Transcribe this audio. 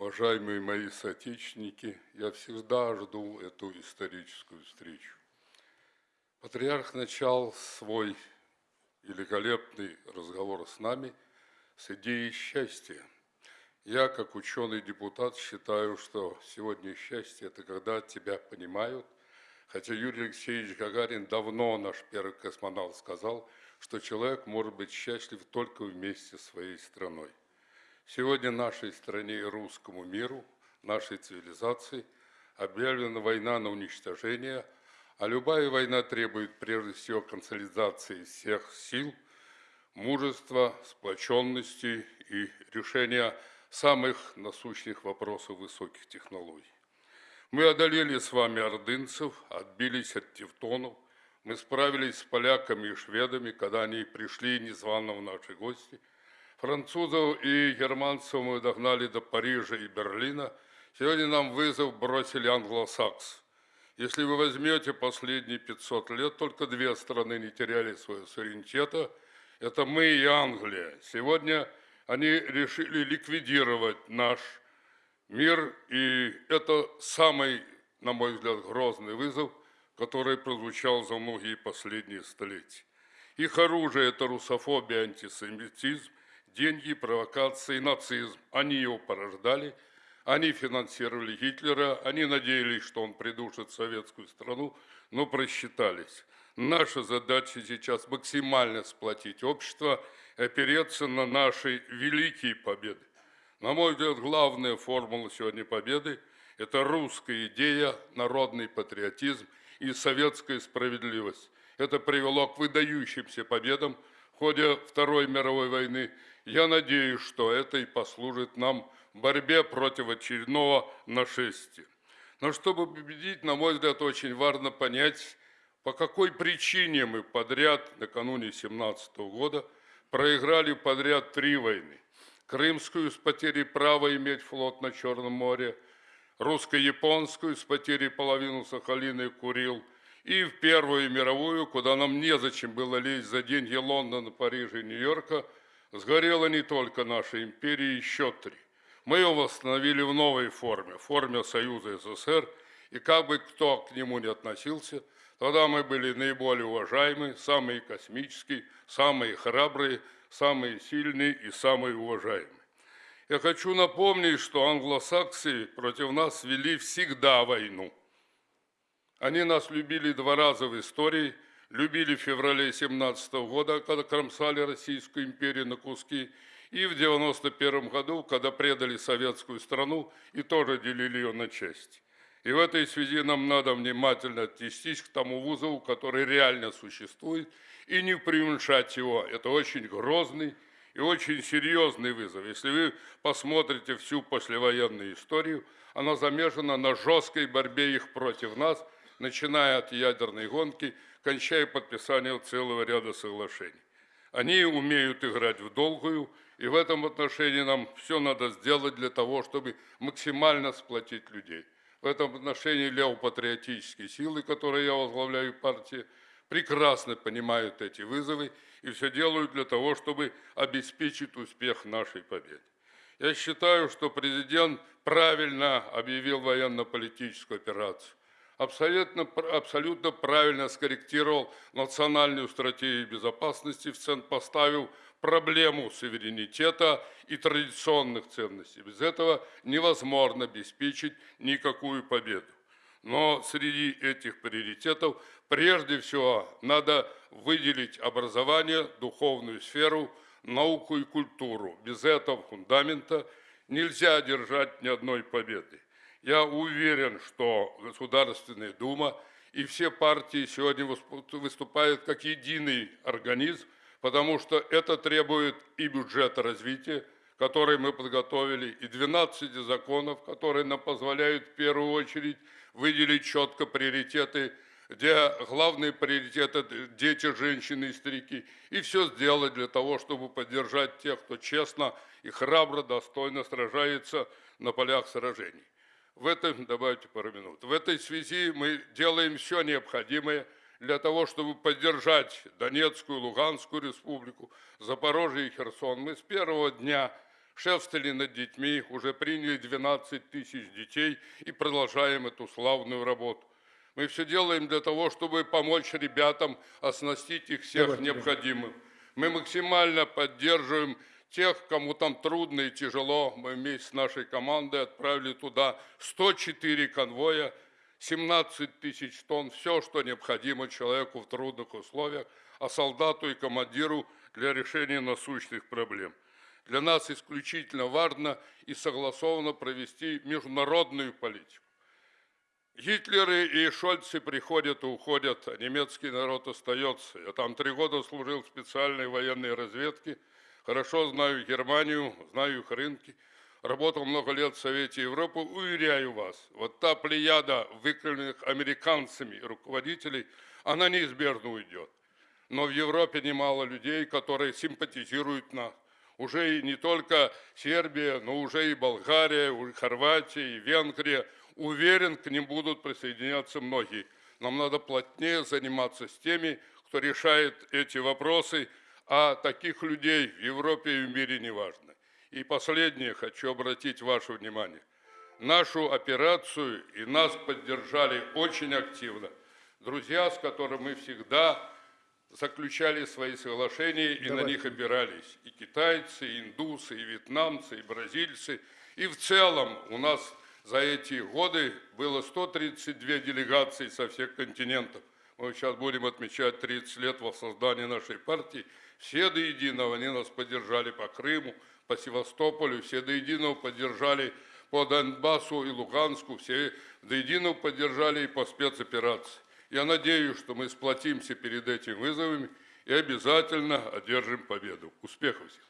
Уважаемые мои соотечественники, я всегда жду эту историческую встречу. Патриарх начал свой великолепный разговор с нами с идеей счастья. Я, как ученый-депутат, считаю, что сегодня счастье – это когда тебя понимают, хотя Юрий Алексеевич Гагарин давно, наш первый космонавт, сказал, что человек может быть счастлив только вместе с своей страной. Сегодня нашей стране и русскому миру, нашей цивилизации объявлена война на уничтожение, а любая война требует прежде всего консолидации всех сил, мужества, сплоченности и решения самых насущных вопросов высоких технологий. Мы одолели с вами ордынцев, отбились от тевтонов, мы справились с поляками и шведами, когда они пришли незвано в наши гости – Французов и германцев мы догнали до Парижа и Берлина. Сегодня нам вызов бросили англосакс. Если вы возьмете последние 500 лет, только две страны не теряли своего суверенитета. Это мы и Англия. Сегодня они решили ликвидировать наш мир, и это самый, на мой взгляд, грозный вызов, который прозвучал за многие последние столетия. Их оружие – это русофобия, антисемитизм, деньги, провокации, нацизм. Они его порождали, они финансировали Гитлера, они надеялись, что он придушит советскую страну, но просчитались. Наша задача сейчас максимально сплотить общество, опереться на наши великие победы. На мой взгляд, главная формула сегодня победы – это русская идея, народный патриотизм и советская справедливость. Это привело к выдающимся победам в ходе Второй мировой войны я надеюсь, что это и послужит нам в борьбе против очередного нашествия. Но чтобы победить, на мой взгляд, очень важно понять, по какой причине мы подряд, накануне 17 года, проиграли подряд три войны. Крымскую с потерей права иметь флот на Черном море, русско-японскую с потерей половины Сахалина и Курил, и в Первую мировую, куда нам незачем было лезть за деньги Лондона, Парижа и Нью-Йорка – Сгорела не только наша империя, еще три. Мы ее восстановили в новой форме, в форме Союза СССР, и как бы кто к нему не относился, тогда мы были наиболее уважаемые, самые космические, самые храбрые, самые сильные и самые уважаемые. Я хочу напомнить, что англосаксы против нас вели всегда войну. Они нас любили два раза в истории – любили в феврале 17 года, когда кромсали Российскую империю на куски, и в 91 году, когда предали советскую страну и тоже делили ее на части. И в этой связи нам надо внимательно отнестись к тому вызову, который реально существует, и не преуменьшать его. Это очень грозный и очень серьезный вызов. Если вы посмотрите всю послевоенную историю, она замешана на жесткой борьбе их против нас, начиная от ядерной гонки – кончая подписанием целого ряда соглашений. Они умеют играть в долгую, и в этом отношении нам все надо сделать для того, чтобы максимально сплотить людей. В этом отношении левопатриотические силы, которые я возглавляю партии, прекрасно понимают эти вызовы и все делают для того, чтобы обеспечить успех нашей победы. Я считаю, что президент правильно объявил военно-политическую операцию абсолютно, абсолютно правильно скорректировал национальную стратегию безопасности, в центр поставил проблему суверенитета и традиционных ценностей. Без этого невозможно обеспечить никакую победу. Но среди этих приоритетов прежде всего надо выделить образование, духовную сферу, науку и культуру. Без этого фундамента нельзя одержать ни одной победы. Я уверен, что Государственная Дума и все партии сегодня выступают как единый организм, потому что это требует и бюджета развития, который мы подготовили, и 12 законов, которые нам позволяют в первую очередь выделить четко приоритеты, где главный приоритет – это дети, женщины и старики, и все сделать для того, чтобы поддержать тех, кто честно и храбро, достойно сражается на полях сражений. В этом, добавьте пару минут, в этой связи мы делаем все необходимое для того, чтобы поддержать Донецкую, Луганскую республику, Запорожье и Херсон. Мы с первого дня шефствовали над детьми, уже приняли 12 тысяч детей и продолжаем эту славную работу. Мы все делаем для того, чтобы помочь ребятам, оснастить их всех необходимым. Мы максимально поддерживаем тех, кому там трудно и тяжело. Мы вместе с нашей командой отправили туда 104 конвоя, 17 тысяч тонн, все, что необходимо человеку в трудных условиях, а солдату и командиру для решения насущных проблем. Для нас исключительно важно и согласованно провести международную политику. Гитлеры и Шольцы приходят и уходят, а немецкий народ остается. Я там три года служил в специальной военной разведке, хорошо знаю Германию, знаю их рынки, работал много лет в Совете Европы. Уверяю вас, вот та плеяда выкормленных американцами руководителей, она неизбежно уйдет. Но в Европе немало людей, которые симпатизируют нас. Уже и не только Сербия, но уже и Болгария, и Хорватия, и Венгрия – Уверен, к ним будут присоединяться многие. Нам надо плотнее заниматься с теми, кто решает эти вопросы, а таких людей в Европе и в мире не важно. И последнее хочу обратить ваше внимание. Нашу операцию и нас поддержали очень активно. Друзья, с которыми мы всегда заключали свои соглашения и Давайте. на них опирались. И китайцы, и индусы, и вьетнамцы, и бразильцы. И в целом у нас за эти годы было 132 делегации со всех континентов. Мы сейчас будем отмечать 30 лет воссоздания нашей партии. Все до единого они нас поддержали по Крыму, по Севастополю, все до единого поддержали по Донбассу и Луганску, все до единого поддержали и по спецоперации. Я надеюсь, что мы сплотимся перед этими вызовами и обязательно одержим победу. Успехов всем!